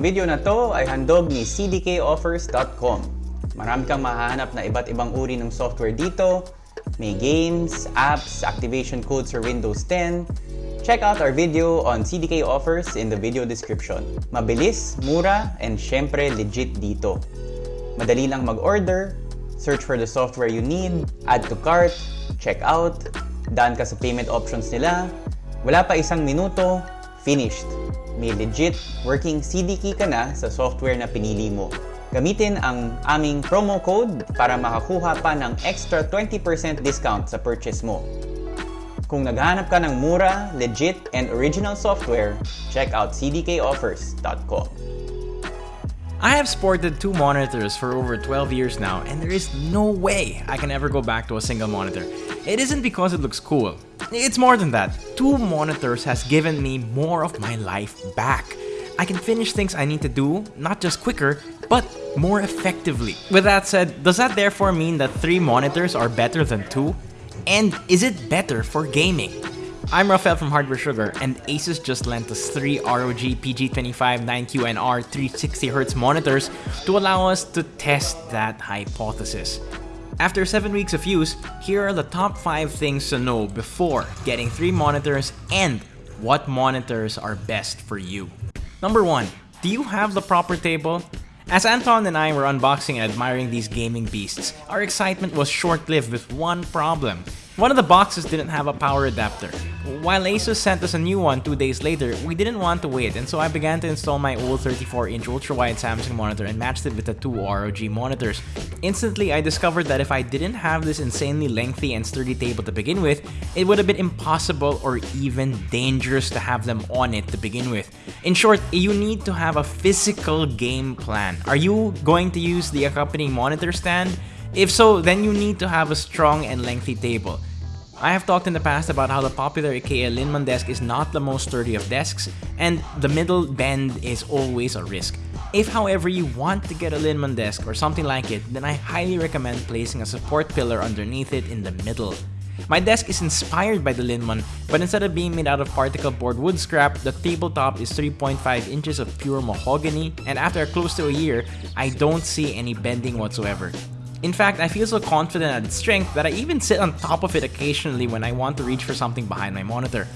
Video na to ay handog ni cdkoffers.com. Marami kang mahanap na iba't ibang uri ng software dito. May games, apps, activation codes for Windows 10. Check out our video on CDK offers in the video description. Mabilis, mura, and syempre legit dito. Madali lang mag-order, search for the software you need, add to cart, check out, daan ka sa payment options nila, wala pa isang minuto, finished. May legit working CD key ka na sa software na pinili mo. Gamitin ang aming promo code para makakuha pa ng extra 20% discount sa purchase mo. Kung naghahanap ka ng mura, legit, and original software, check out cdkoffers.com. I have sported two monitors for over 12 years now, and there is no way I can ever go back to a single monitor. It isn't because it looks cool. It's more than that. Two monitors has given me more of my life back. I can finish things I need to do, not just quicker, but more effectively. With that said, does that therefore mean that three monitors are better than two? And is it better for gaming? I'm Rafael from Hardware Sugar, and Asus just lent us three ROG PG259QNR 360Hz monitors to allow us to test that hypothesis. After 7 weeks of use, here are the top 5 things to know before getting 3 monitors and what monitors are best for you. Number 1. Do you have the proper table? As Anton and I were unboxing and admiring these gaming beasts, our excitement was short-lived with one problem. One of the boxes didn't have a power adapter. While Asus sent us a new one two days later, we didn't want to wait and so I began to install my old 34-inch ultra-wide Samsung monitor and matched it with the two ROG monitors. Instantly, I discovered that if I didn't have this insanely lengthy and sturdy table to begin with, it would have been impossible or even dangerous to have them on it to begin with. In short, you need to have a physical game plan. Are you going to use the accompanying monitor stand? If so, then you need to have a strong and lengthy table. I have talked in the past about how the popular IKEA Linnmon desk is not the most sturdy of desks, and the middle bend is always a risk. If however you want to get a Linnmon desk or something like it, then I highly recommend placing a support pillar underneath it in the middle. My desk is inspired by the Linnmon, but instead of being made out of particle board wood scrap, the tabletop is 3.5 inches of pure mahogany, and after close to a year, I don't see any bending whatsoever. In fact, I feel so confident at its strength that I even sit on top of it occasionally when I want to reach for something behind my monitor.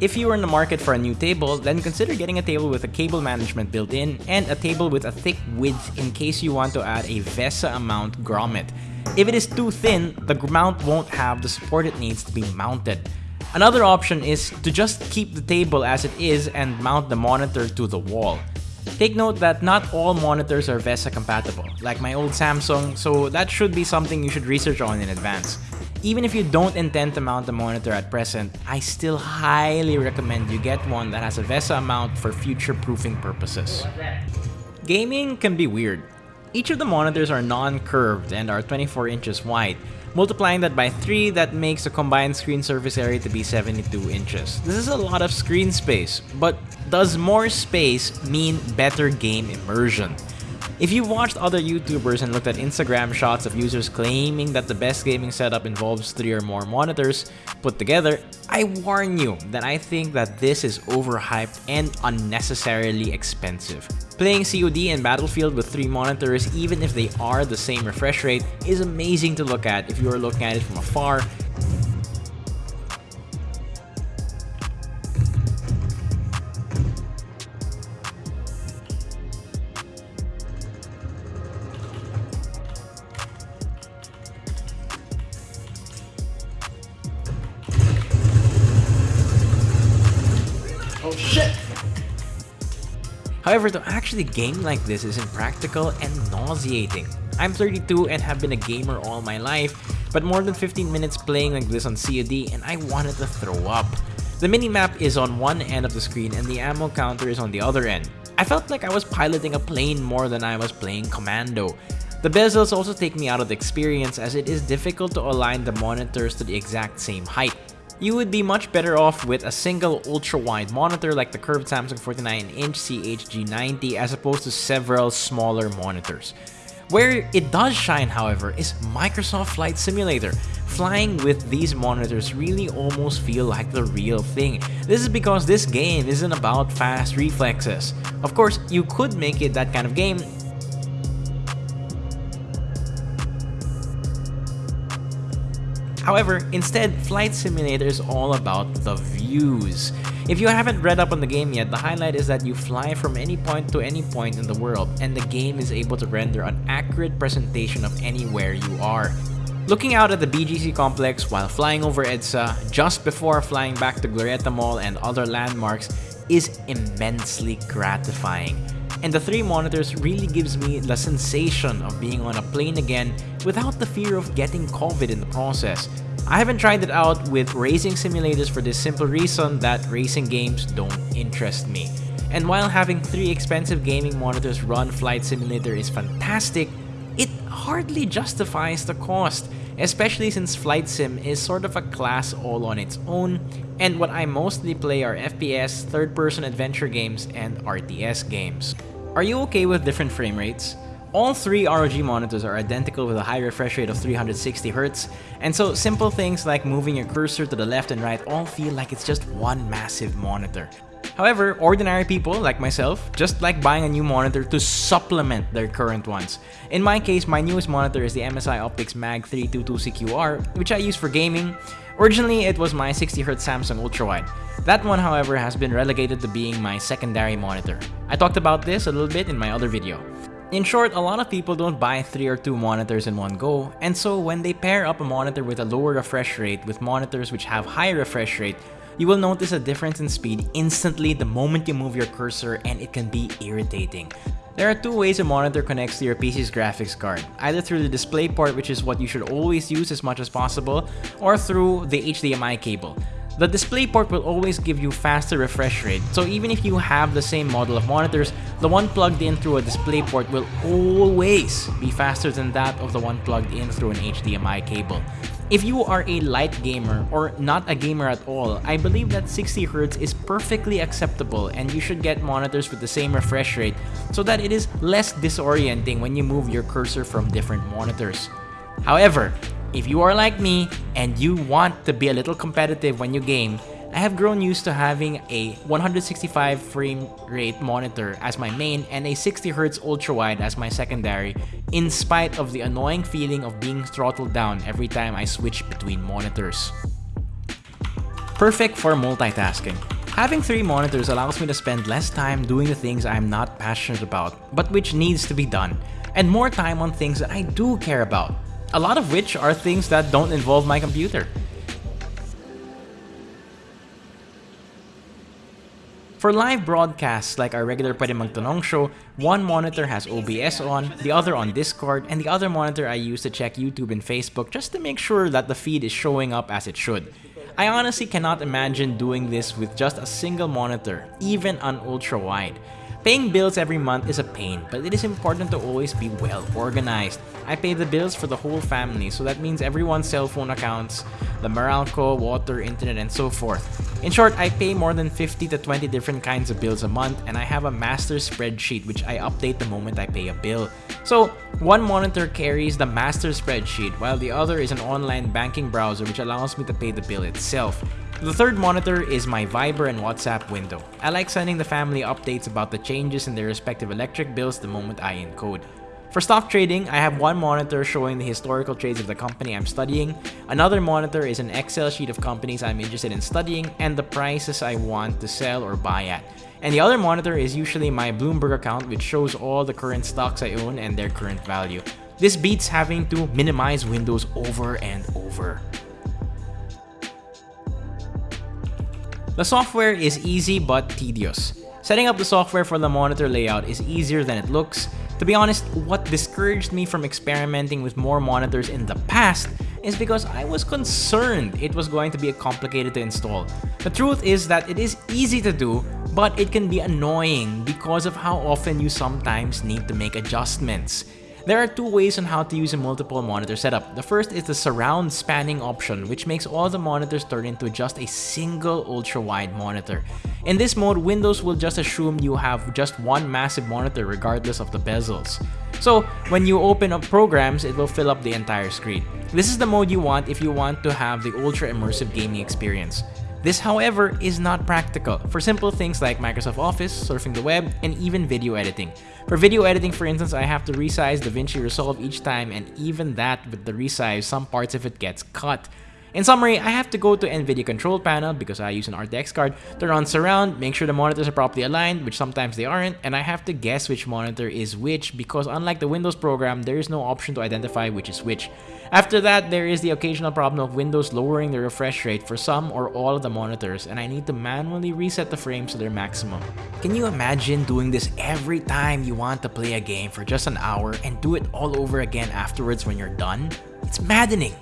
If you are in the market for a new table, then consider getting a table with a cable management built in and a table with a thick width in case you want to add a VESA mount grommet. If it is too thin, the mount won't have the support it needs to be mounted. Another option is to just keep the table as it is and mount the monitor to the wall. Take note that not all monitors are VESA compatible, like my old Samsung, so that should be something you should research on in advance. Even if you don't intend to mount the monitor at present, I still highly recommend you get one that has a VESA mount for future-proofing purposes. Gaming can be weird. Each of the monitors are non-curved and are 24 inches wide, Multiplying that by 3, that makes the combined screen surface area to be 72 inches. This is a lot of screen space, but does more space mean better game immersion? If you've watched other YouTubers and looked at Instagram shots of users claiming that the best gaming setup involves 3 or more monitors put together, I warn you that I think that this is overhyped and unnecessarily expensive. Playing COD and Battlefield with 3 monitors, even if they are the same refresh rate, is amazing to look at if you are looking at it from afar shit! However, to actually game like this is impractical and nauseating. I'm 32 and have been a gamer all my life, but more than 15 minutes playing like this on COD and I wanted to throw up. The minimap is on one end of the screen and the ammo counter is on the other end. I felt like I was piloting a plane more than I was playing Commando. The bezels also take me out of the experience as it is difficult to align the monitors to the exact same height. You would be much better off with a single ultra-wide monitor like the curved Samsung 49-inch CHG90 as opposed to several smaller monitors. Where it does shine, however, is Microsoft Flight Simulator. Flying with these monitors really almost feel like the real thing. This is because this game isn't about fast reflexes. Of course, you could make it that kind of game However, instead, Flight Simulator is all about the views. If you haven't read up on the game yet, the highlight is that you fly from any point to any point in the world, and the game is able to render an accurate presentation of anywhere you are. Looking out at the BGC complex while flying over EDSA, just before flying back to Glorieta Mall and other landmarks, is immensely gratifying and the three monitors really gives me the sensation of being on a plane again without the fear of getting COVID in the process. I haven't tried it out with racing simulators for this simple reason that racing games don't interest me. And while having three expensive gaming monitors run Flight Simulator is fantastic, it hardly justifies the cost, especially since Flight Sim is sort of a class all on its own, and what I mostly play are FPS, third-person adventure games, and RTS games. Are you okay with different frame rates? All three ROG monitors are identical with a high refresh rate of 360Hz, and so simple things like moving your cursor to the left and right all feel like it's just one massive monitor. However, ordinary people like myself just like buying a new monitor to supplement their current ones. In my case, my newest monitor is the MSI Optix Mag 322CQR, which I use for gaming. Originally, it was my 60Hz Samsung Ultrawide. That one, however, has been relegated to being my secondary monitor. I talked about this a little bit in my other video. In short, a lot of people don't buy 3 or 2 monitors in one go, and so when they pair up a monitor with a lower refresh rate with monitors which have higher refresh rate, you will notice a difference in speed instantly the moment you move your cursor and it can be irritating. There are two ways a monitor connects to your PC's graphics card, either through the DisplayPort which is what you should always use as much as possible, or through the HDMI cable. The DisplayPort will always give you faster refresh rate, so even if you have the same model of monitors, the one plugged in through a DisplayPort will always be faster than that of the one plugged in through an HDMI cable. If you are a light gamer or not a gamer at all, I believe that 60Hz is perfectly acceptable and you should get monitors with the same refresh rate so that it is less disorienting when you move your cursor from different monitors. However, if you are like me and you want to be a little competitive when you game, I have grown used to having a 165 frame rate monitor as my main and a 60Hz ultra-wide as my secondary in spite of the annoying feeling of being throttled down every time I switch between monitors. Perfect for multitasking. Having three monitors allows me to spend less time doing the things I'm not passionate about, but which needs to be done, and more time on things that I do care about, a lot of which are things that don't involve my computer. For live broadcasts like our regular Pwede Magtanong show, one monitor has OBS on, the other on Discord, and the other monitor I use to check YouTube and Facebook just to make sure that the feed is showing up as it should. I honestly cannot imagine doing this with just a single monitor, even an ultra-wide. Paying bills every month is a pain, but it is important to always be well organized. I pay the bills for the whole family, so that means everyone's cell phone accounts, the Meralco, water, internet, and so forth. In short, I pay more than 50 to 20 different kinds of bills a month, and I have a master spreadsheet which I update the moment I pay a bill. So, one monitor carries the master spreadsheet, while the other is an online banking browser which allows me to pay the bill itself. The third monitor is my Viber and WhatsApp window. I like sending the family updates about the changes in their respective electric bills the moment I encode. For stock trading, I have one monitor showing the historical trades of the company I'm studying, another monitor is an Excel sheet of companies I'm interested in studying, and the prices I want to sell or buy at. And the other monitor is usually my Bloomberg account which shows all the current stocks I own and their current value. This beats having to minimize windows over and over. The software is easy but tedious. Setting up the software for the monitor layout is easier than it looks. To be honest, what discouraged me from experimenting with more monitors in the past is because I was concerned it was going to be complicated to install. The truth is that it is easy to do, but it can be annoying because of how often you sometimes need to make adjustments. There are two ways on how to use a multiple monitor setup. The first is the surround spanning option, which makes all the monitors turn into just a single ultra-wide monitor. In this mode, Windows will just assume you have just one massive monitor regardless of the bezels. So when you open up programs, it will fill up the entire screen. This is the mode you want if you want to have the ultra immersive gaming experience. This, however, is not practical for simple things like Microsoft Office, surfing the web, and even video editing. For video editing, for instance, I have to resize DaVinci Resolve each time, and even that with the resize, some parts of it gets cut. In summary, I have to go to NVIDIA control panel because I use an RTX card, turn on surround, make sure the monitors are properly aligned, which sometimes they aren't, and I have to guess which monitor is which because unlike the Windows program, there is no option to identify which is which. After that, there is the occasional problem of Windows lowering the refresh rate for some or all of the monitors, and I need to manually reset the frames to their maximum. Can you imagine doing this every time you want to play a game for just an hour and do it all over again afterwards when you're done? It's maddening.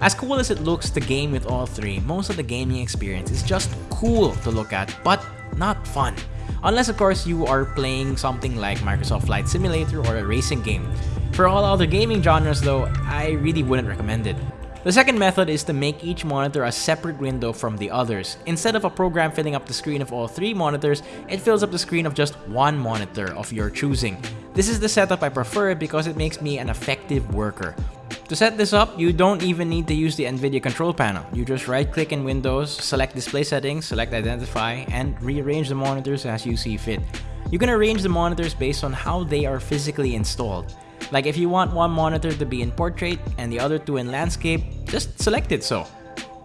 As cool as it looks to game with all three, most of the gaming experience is just cool to look at, but not fun. Unless of course you are playing something like Microsoft Flight Simulator or a racing game. For all other gaming genres though, I really wouldn't recommend it. The second method is to make each monitor a separate window from the others. Instead of a program filling up the screen of all three monitors, it fills up the screen of just one monitor of your choosing. This is the setup I prefer because it makes me an effective worker. To set this up, you don't even need to use the NVIDIA control panel. You just right click in Windows, select display settings, select identify, and rearrange the monitors as you see fit. You can arrange the monitors based on how they are physically installed. Like if you want one monitor to be in portrait and the other two in landscape, just select it so.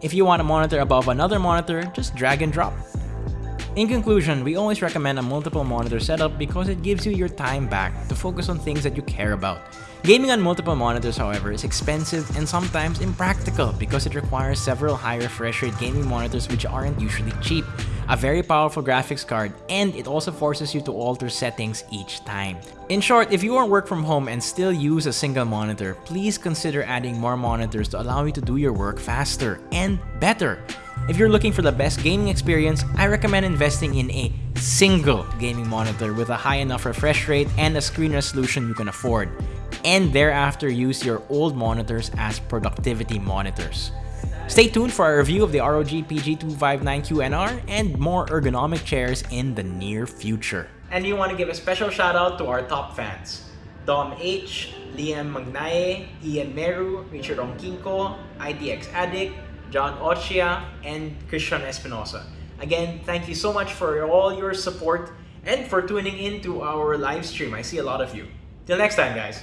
If you want a monitor above another monitor, just drag and drop. In conclusion, we always recommend a multiple monitor setup because it gives you your time back to focus on things that you care about. Gaming on multiple monitors, however, is expensive and sometimes impractical because it requires several high refresh rate gaming monitors which aren't usually cheap, a very powerful graphics card, and it also forces you to alter settings each time. In short, if you work from home and still use a single monitor, please consider adding more monitors to allow you to do your work faster and better. If you're looking for the best gaming experience, I recommend investing in a single gaming monitor with a high enough refresh rate and a screen resolution you can afford and thereafter use your old monitors as productivity monitors. Stay tuned for a review of the ROG PG259QNR and more ergonomic chairs in the near future. And we want to give a special shout out to our top fans. Dom H, Liam Magnaye, Ian Meru, Richard Onkinko, ITX Addict, John Ochia, and Christian Espinosa. Again, thank you so much for all your support and for tuning in to our live stream. I see a lot of you. Till next time, guys.